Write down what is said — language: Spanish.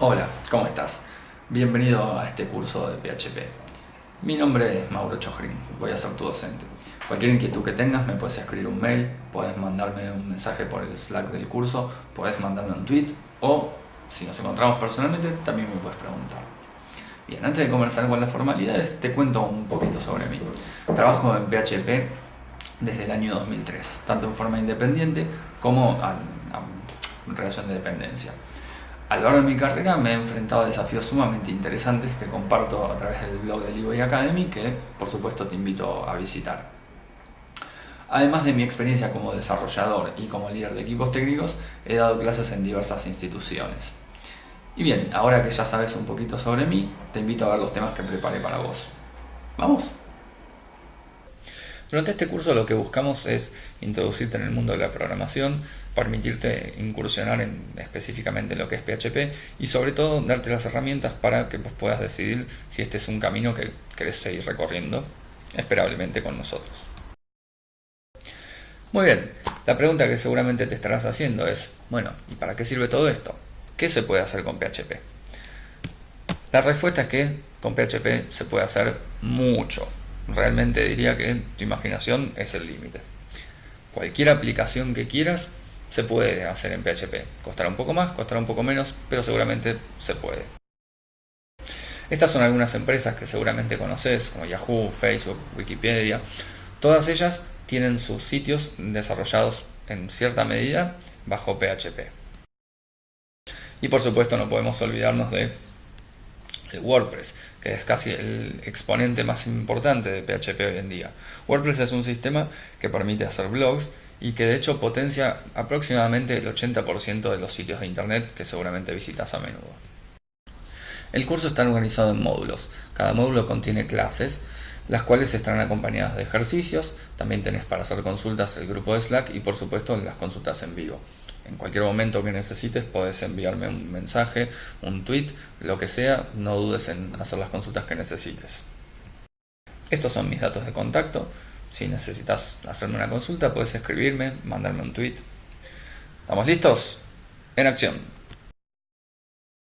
Hola, ¿cómo estás? Bienvenido a este curso de PHP. Mi nombre es Mauro Chojrin, voy a ser tu docente. Cualquier inquietud que tengas me puedes escribir un mail, puedes mandarme un mensaje por el Slack del curso, puedes mandarme un tweet o, si nos encontramos personalmente, también me puedes preguntar. Bien, antes de conversar con las formalidades, te cuento un poquito sobre mí. Trabajo en PHP desde el año 2003, tanto en forma independiente como en relación de dependencia. A lo largo de mi carrera me he enfrentado a desafíos sumamente interesantes que comparto a través del blog de Leeway Academy que por supuesto te invito a visitar. Además de mi experiencia como desarrollador y como líder de equipos técnicos, he dado clases en diversas instituciones. Y bien, ahora que ya sabes un poquito sobre mí, te invito a ver los temas que preparé para vos. ¿Vamos? Durante este curso lo que buscamos es introducirte en el mundo de la programación, permitirte incursionar en específicamente lo que es PHP y sobre todo darte las herramientas para que puedas decidir si este es un camino que querés seguir recorriendo, esperablemente con nosotros. Muy bien, la pregunta que seguramente te estarás haciendo es, bueno, ¿y para qué sirve todo esto? ¿Qué se puede hacer con PHP? La respuesta es que con PHP se puede hacer mucho, realmente diría que tu imaginación es el límite. Cualquier aplicación que quieras se puede hacer en PHP. Costará un poco más, costará un poco menos, pero seguramente se puede. Estas son algunas empresas que seguramente conoces, como Yahoo, Facebook, Wikipedia. Todas ellas tienen sus sitios desarrollados en cierta medida bajo PHP. Y por supuesto no podemos olvidarnos de WordPress, que es casi el exponente más importante de PHP hoy en día. WordPress es un sistema que permite hacer blogs y que de hecho potencia aproximadamente el 80% de los sitios de internet que seguramente visitas a menudo. El curso está organizado en módulos. Cada módulo contiene clases, las cuales estarán acompañadas de ejercicios. También tenés para hacer consultas el grupo de Slack y por supuesto las consultas en vivo. En cualquier momento que necesites puedes enviarme un mensaje, un tweet, lo que sea, no dudes en hacer las consultas que necesites. Estos son mis datos de contacto. Si necesitas hacerme una consulta puedes escribirme, mandarme un tweet. ¿Estamos listos? En acción.